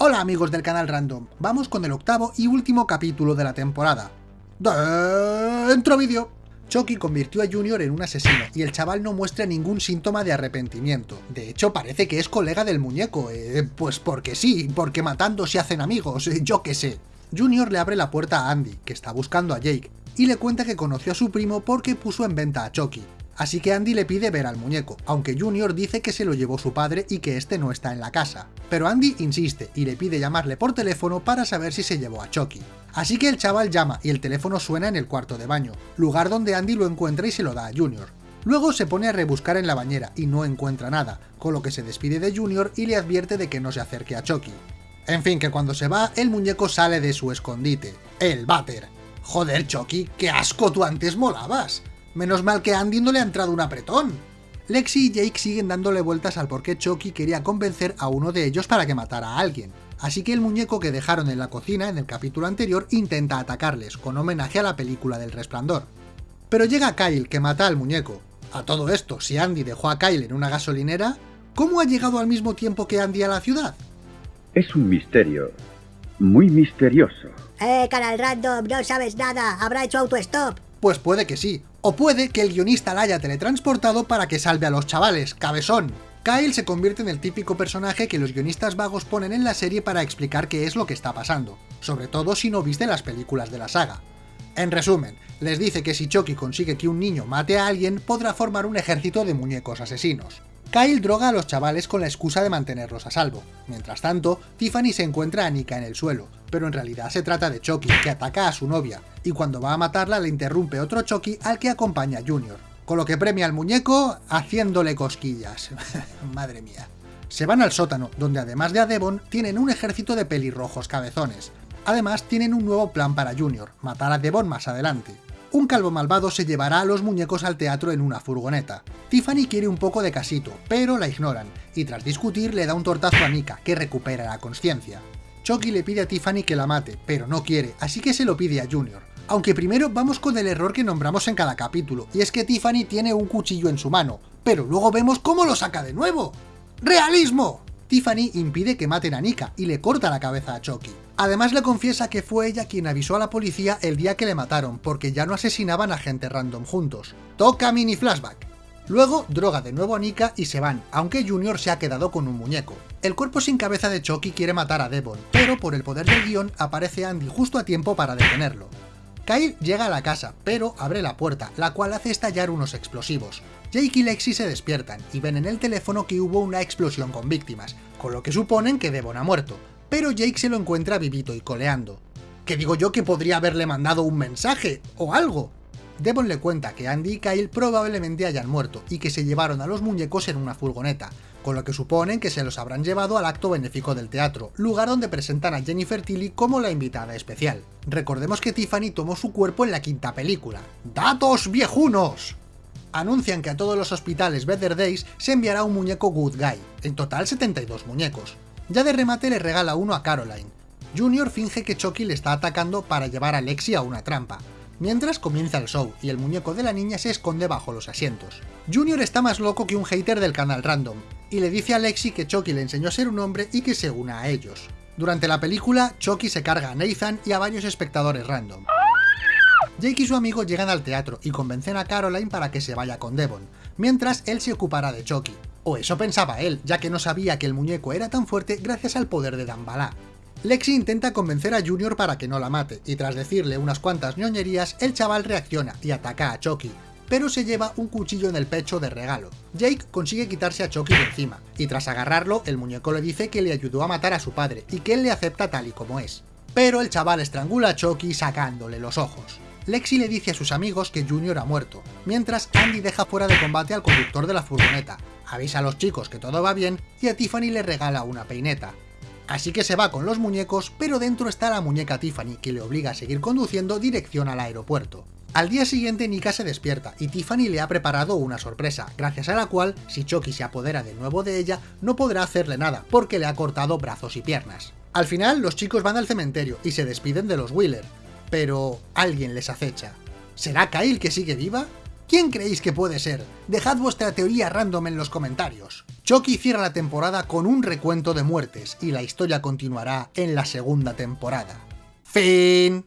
Hola amigos del canal Random, vamos con el octavo y último capítulo de la temporada. ¡Dentro vídeo! Chucky convirtió a Junior en un asesino y el chaval no muestra ningún síntoma de arrepentimiento. De hecho, parece que es colega del muñeco, eh, pues porque sí, porque matando se hacen amigos, eh, yo qué sé. Junior le abre la puerta a Andy, que está buscando a Jake, y le cuenta que conoció a su primo porque puso en venta a Chucky. Así que Andy le pide ver al muñeco, aunque Junior dice que se lo llevó su padre y que este no está en la casa. Pero Andy insiste y le pide llamarle por teléfono para saber si se llevó a Chucky. Así que el chaval llama y el teléfono suena en el cuarto de baño, lugar donde Andy lo encuentra y se lo da a Junior. Luego se pone a rebuscar en la bañera y no encuentra nada, con lo que se despide de Junior y le advierte de que no se acerque a Chucky. En fin, que cuando se va, el muñeco sale de su escondite, el váter. Joder, Chucky, qué asco tú antes molabas. Menos mal que a Andy no le ha entrado un apretón. Lexi y Jake siguen dándole vueltas al por qué Chucky quería convencer a uno de ellos para que matara a alguien. Así que el muñeco que dejaron en la cocina en el capítulo anterior intenta atacarles, con homenaje a la película del resplandor. Pero llega Kyle, que mata al muñeco. A todo esto, si Andy dejó a Kyle en una gasolinera, ¿cómo ha llegado al mismo tiempo que Andy a la ciudad? Es un misterio. Muy misterioso. Eh, canal random, no sabes nada. Habrá hecho autostop. Pues puede que sí, o puede que el guionista la haya teletransportado para que salve a los chavales, cabezón. Kyle se convierte en el típico personaje que los guionistas vagos ponen en la serie para explicar qué es lo que está pasando, sobre todo si no viste las películas de la saga. En resumen, les dice que si Chucky consigue que un niño mate a alguien, podrá formar un ejército de muñecos asesinos. Kyle droga a los chavales con la excusa de mantenerlos a salvo. Mientras tanto, Tiffany se encuentra a Nika en el suelo, pero en realidad se trata de Chucky, que ataca a su novia, y cuando va a matarla le interrumpe otro Chucky al que acompaña Junior, con lo que premia al muñeco haciéndole cosquillas. Madre mía. Se van al sótano, donde además de a Devon, tienen un ejército de pelirrojos cabezones. Además, tienen un nuevo plan para Junior, matar a Devon más adelante un calvo malvado se llevará a los muñecos al teatro en una furgoneta. Tiffany quiere un poco de casito, pero la ignoran, y tras discutir le da un tortazo a Nika, que recupera la conciencia. Chucky le pide a Tiffany que la mate, pero no quiere, así que se lo pide a Junior. Aunque primero vamos con el error que nombramos en cada capítulo, y es que Tiffany tiene un cuchillo en su mano, pero luego vemos cómo lo saca de nuevo. ¡Realismo! Tiffany impide que maten a Nika y le corta la cabeza a Chucky. Además le confiesa que fue ella quien avisó a la policía el día que le mataron, porque ya no asesinaban a gente random juntos. Toca mini flashback. Luego droga de nuevo a Nika y se van, aunque Junior se ha quedado con un muñeco. El cuerpo sin cabeza de Chucky quiere matar a Devon, pero por el poder del guion aparece Andy justo a tiempo para detenerlo. Kyle llega a la casa, pero abre la puerta, la cual hace estallar unos explosivos. Jake y Lexi se despiertan y ven en el teléfono que hubo una explosión con víctimas, con lo que suponen que Devon ha muerto, pero Jake se lo encuentra vivito y coleando. Que digo yo que podría haberle mandado un mensaje, o algo. Devon le cuenta que Andy y Kyle probablemente hayan muerto y que se llevaron a los muñecos en una furgoneta, con lo que suponen que se los habrán llevado al acto benéfico del teatro, lugar donde presentan a Jennifer Tilly como la invitada especial. Recordemos que Tiffany tomó su cuerpo en la quinta película. ¡Datos viejunos! anuncian que a todos los hospitales Better Days se enviará un muñeco Good Guy, en total 72 muñecos. Ya de remate le regala uno a Caroline. Junior finge que Chucky le está atacando para llevar a Lexi a una trampa, mientras comienza el show y el muñeco de la niña se esconde bajo los asientos. Junior está más loco que un hater del canal random, y le dice a Lexi que Chucky le enseñó a ser un hombre y que se una a ellos. Durante la película, Chucky se carga a Nathan y a varios espectadores random. Jake y su amigo llegan al teatro y convencen a Caroline para que se vaya con Devon, mientras él se ocupará de Chucky. O eso pensaba él, ya que no sabía que el muñeco era tan fuerte gracias al poder de Dambala. Lexi intenta convencer a Junior para que no la mate, y tras decirle unas cuantas ñoñerías, el chaval reacciona y ataca a Chucky, pero se lleva un cuchillo en el pecho de regalo. Jake consigue quitarse a Chucky de encima, y tras agarrarlo, el muñeco le dice que le ayudó a matar a su padre, y que él le acepta tal y como es. Pero el chaval estrangula a Chucky sacándole los ojos. Lexi le dice a sus amigos que Junior ha muerto, mientras Andy deja fuera de combate al conductor de la furgoneta, avisa a los chicos que todo va bien y a Tiffany le regala una peineta. Así que se va con los muñecos, pero dentro está la muñeca Tiffany, que le obliga a seguir conduciendo dirección al aeropuerto. Al día siguiente Nika se despierta y Tiffany le ha preparado una sorpresa, gracias a la cual, si Chucky se apodera de nuevo de ella, no podrá hacerle nada, porque le ha cortado brazos y piernas. Al final, los chicos van al cementerio y se despiden de los Wheeler, pero alguien les acecha. ¿Será Kyle que sigue viva? ¿Quién creéis que puede ser? Dejad vuestra teoría random en los comentarios. Chucky cierra la temporada con un recuento de muertes y la historia continuará en la segunda temporada. Fin.